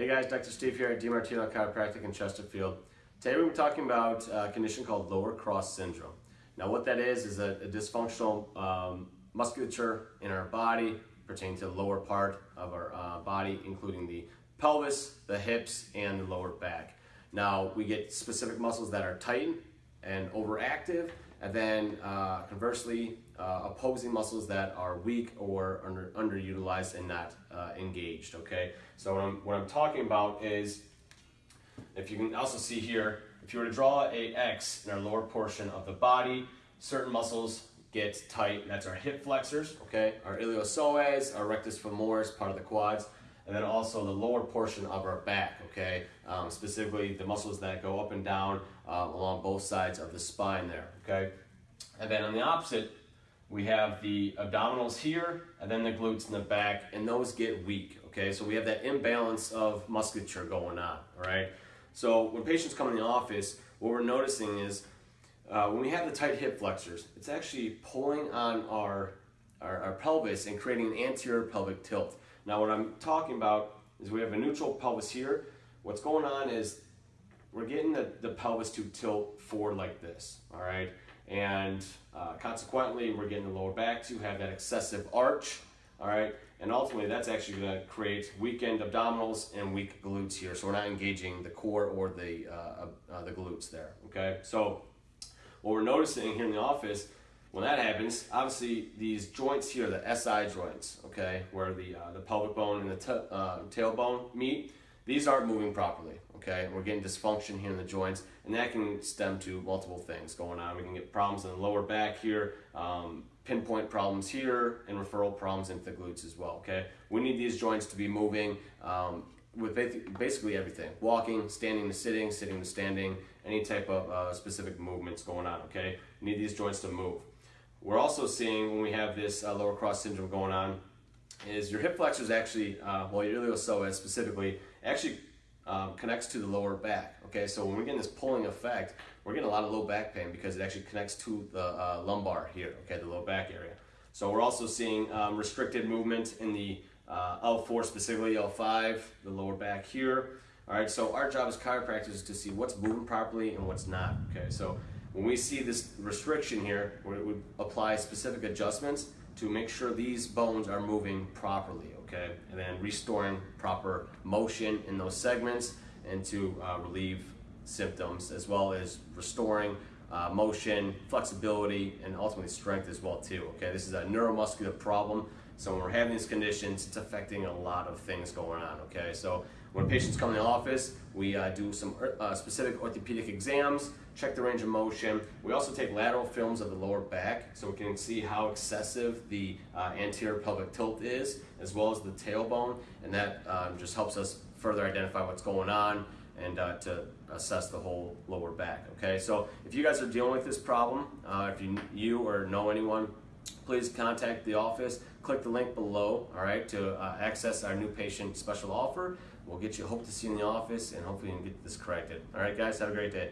Hey guys, Dr. Steve here at DiMartino Chiropractic in Chesterfield. Today we're talking about a condition called lower cross syndrome. Now what that is is a, a dysfunctional um, musculature in our body pertaining to the lower part of our uh, body, including the pelvis, the hips, and the lower back. Now we get specific muscles that are tight and overactive, and then uh, conversely, uh, opposing muscles that are weak or under, underutilized and not uh, engaged, okay? So what I'm, what I'm talking about is, if you can also see here, if you were to draw a X in our lower portion of the body, certain muscles get tight, that's our hip flexors, okay? Our iliopsoas, our rectus femoris, part of the quads, and then also the lower portion of our back, okay? Um, specifically the muscles that go up and down uh, along both sides of the spine there, okay? And then on the opposite, we have the abdominals here, and then the glutes in the back, and those get weak, okay? So we have that imbalance of musculature going on, all right? So when patients come in the office, what we're noticing is uh, when we have the tight hip flexors, it's actually pulling on our, our, our pelvis and creating an anterior pelvic tilt. Now what I'm talking about is we have a neutral pelvis here. What's going on is we're getting the, the pelvis to tilt forward like this, all right? And uh, consequently, we're getting the lower back to have that excessive arch, all right? And ultimately, that's actually gonna create weakened abdominals and weak glutes here. So we're not engaging the core or the, uh, uh, the glutes there, okay? So what we're noticing here in the office when that happens, obviously these joints here, the SI joints, okay, where the, uh, the pelvic bone and the uh, tailbone meet, these aren't moving properly, okay? We're getting dysfunction here in the joints, and that can stem to multiple things going on. We can get problems in the lower back here, um, pinpoint problems here, and referral problems into the glutes as well, okay? We need these joints to be moving um, with basically everything. Walking, standing to sitting, sitting to standing, any type of uh, specific movements going on, okay? Need these joints to move. We're also seeing when we have this uh, lower cross syndrome going on is your hip flexors actually, uh, well your iliopsoas specifically, actually um, connects to the lower back. Okay, so when we're getting this pulling effect, we're getting a lot of low back pain because it actually connects to the uh, lumbar here, okay, the low back area. So we're also seeing um, restricted movement in the uh, L4, specifically L5, the lower back here. All right, so our job as chiropractors is to see what's moving properly and what's not. Okay, so when we see this restriction here, we would apply specific adjustments to make sure these bones are moving properly, okay? And then restoring proper motion in those segments and to uh, relieve symptoms as well as restoring uh, motion, flexibility, and ultimately strength as well too, okay? This is a neuromuscular problem. So when we're having these conditions, it's affecting a lot of things going on, okay? So when patients come in the office, we uh, do some uh, specific orthopedic exams, check the range of motion. We also take lateral films of the lower back so we can see how excessive the uh, anterior pelvic tilt is, as well as the tailbone, and that um, just helps us further identify what's going on and uh, to assess the whole lower back, okay? So if you guys are dealing with this problem, uh, if you, you or know anyone please contact the office. Click the link below, all right, to uh, access our new patient special offer. We'll get you, hope to see you in the office, and hopefully you can get this corrected. All right, guys, have a great day.